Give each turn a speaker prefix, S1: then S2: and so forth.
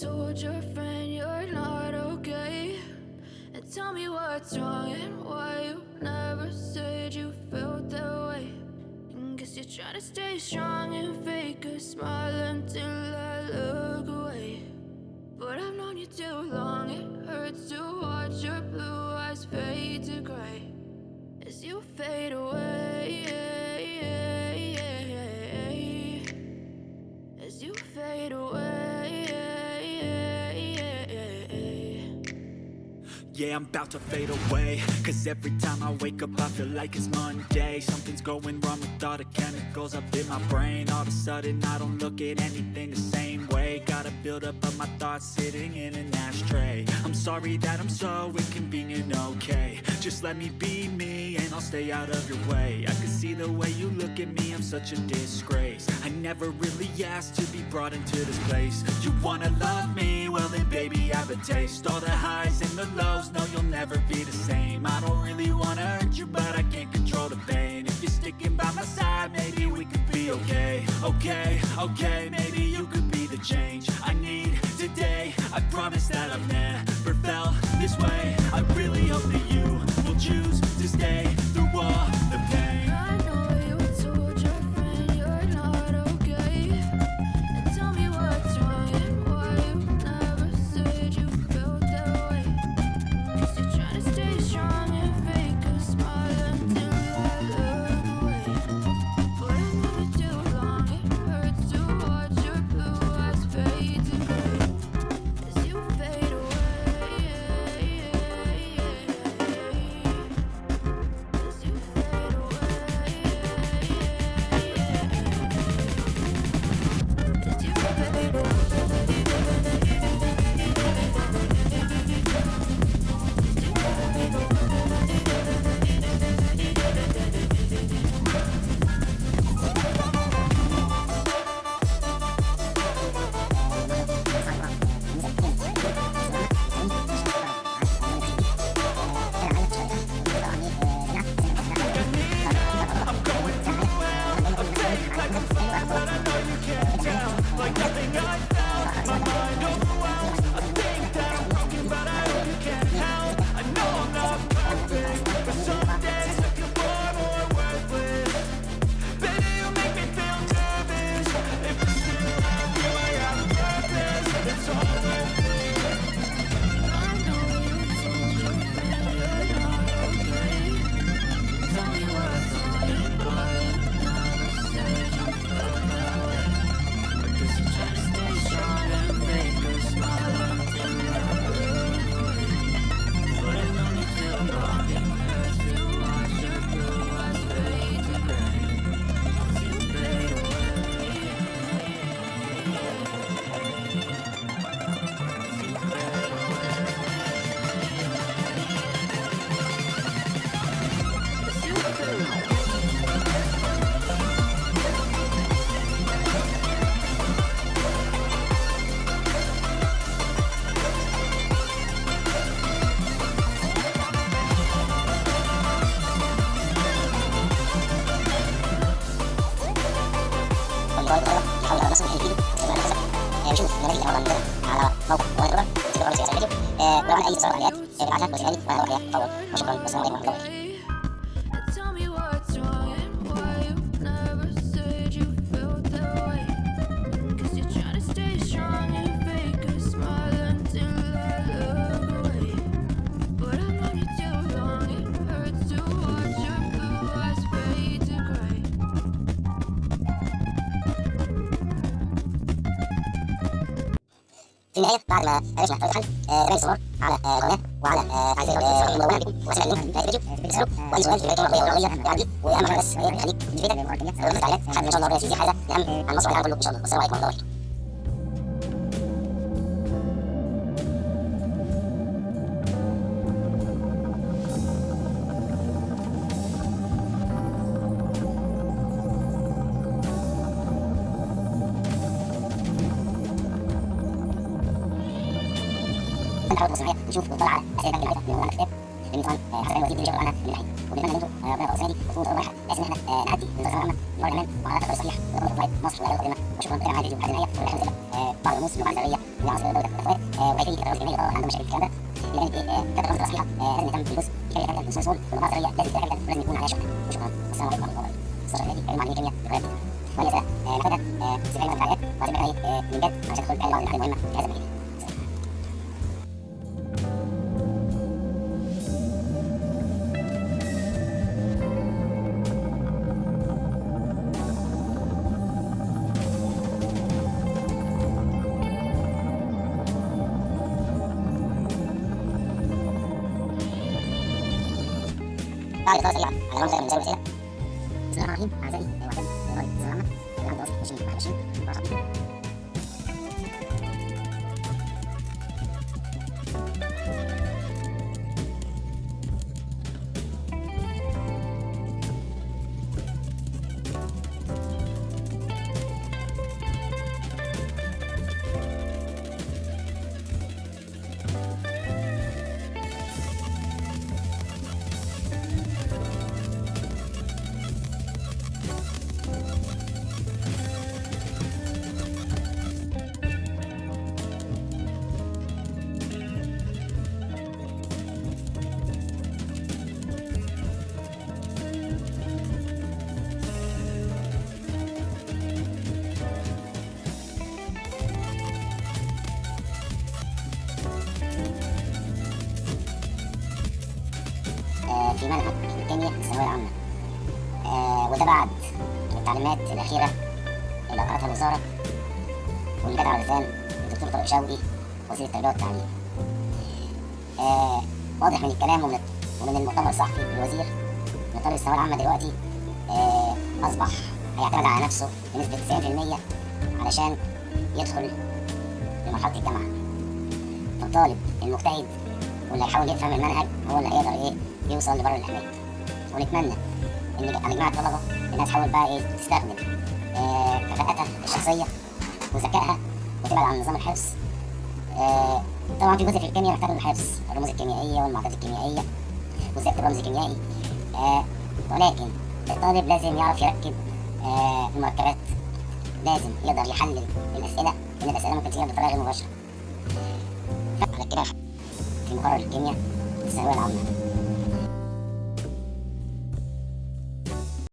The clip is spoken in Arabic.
S1: told your friend you're not okay? And tell me what's wrong and why you never said you felt that way. And guess you're trying to stay strong and fake a smile until I look away. But I've known you too long, it hurts to watch your blue eyes fade to gray as you fade away. As you fade away.
S2: Yeah, I'm about to fade away. Cause every time I wake up I feel like it's Monday. Something's going wrong with all the chemicals up in my brain. All of a sudden I don't look at anything the same way. Gotta build up of my thoughts sitting in an ashtray. I'm sorry that I'm so inconvenient, okay. Just let me be me and I'll stay out of your way. I can see the way you look at me, I'm such a disgrace. I never really asked to be brought into this place. You wanna love me? Well then baby I have a taste. All the highs and the lows, no you'll never be the same. I don't really wanna hurt you but I can't control the pain. If you're sticking by my side, maybe we could be okay. Okay, okay, maybe you could be the change I need today. I promise that I've never felt this way. I really hope that you will choose
S3: alla موقع والله كده تبقى رئيس الفيديو ولو عندك اي استفسار عليها ابعتها وتسالني وأنا لك فور وشكرا والسلام عليكم ورحمه الله في النهايه بعد ما عرفنا طريقه حل رمي الصور على قناه وعلى تعزيز الصور المدونه بكم واسئله منها في الفيديو تسالوا وأي سؤال في البيت الرقميه والرقميه يعدي. واهم حاجة بس هي يخليك تفيدك لو دخلت عليها لحد إن شاء الله ربنا يزيد حاجة. اهم عن مصر والعالم كله إن شاء الله. والسلام عليكم ورحمة الله نحاول معايا نشوف ونطلع على اسئله تانيه بعيده من الكتاب لأن طبعا حسب الوزير بيجي عنها من الحين وبنتمنى ان أنتم ربنا السنة دي تكونوا تقربوا رايحه بحيث ان إحنا نعدي من دراسه عامه المره كمان وعلى الطريق الصحيح ونطلع مصر وعلى وطننا وشكرا لكم على الفيديو لحد النهايه ونحن بعض رموز اللغة العربيه من عناصر دوله الاخوات وكيفيه التدرس الجامعي طبعا عندهم مشاكل الكلام ده إلى جانب إيه كتب رمز اصلها لازم نهتم بالجزء كيفيه كتابه النصوص واللغة العربيه لازم كامله ولازم يكون عليها شكر وشكرا السلام عليكم ورحمه الله وبركاته الصورة دي علم علمي كيمياء ذكريات وهي ناخدها في علم الفعاليات وهتبقى إيه من جد عشان تدخل بعض المعلومات المهمه في هذا المجال بعد إطار سريع على رمز من زي الوسيلة بسم الله الرحمن الرحيم أعزائي وأحبابي طلاب الثانوية العامة العام دراسة 2021 21 في منهج الكيمياء الثانوية العامة. آه، وده بعد التعليمات الأخيرة اللي أقرتها الوزارة واللي جت على لسان الدكتور طارق شوقي وزير التربية والتعليم. آه، واضح من الكلام ومن ومن المؤتمر الصحفي للوزير إن طالب الثانوية العامة دلوقتي آه، أصبح هيعتمد على نفسه بنسبة 90% علشان يدخل لمرحلة الجامعة. فالطالب المجتهد واللي هيحاول يفهم المنهج هو اللي هيقدر إيه يوصل لبر الامان ونتمنى إن جميع الطلبه إنها تحاول بقى إيه تستخدم آه، كفاءتها الشخصية وذكائها وتبعد عن نظام الحفظ آه، طبعا في جزء في الكيمياء محتاج للحفظ الرموز الكيميائية والمعادلات الكيميائية وازاي اكتب رمز كيميائي آه، ولكن الطالب لازم يعرف يركب آه، المركبات. لازم يقدر يحلل الأسئلة لأن الأسئلة ممكن تجيب بطريقة غير مباشرة. على كده في مقرر الكيمياء الثانويه العامه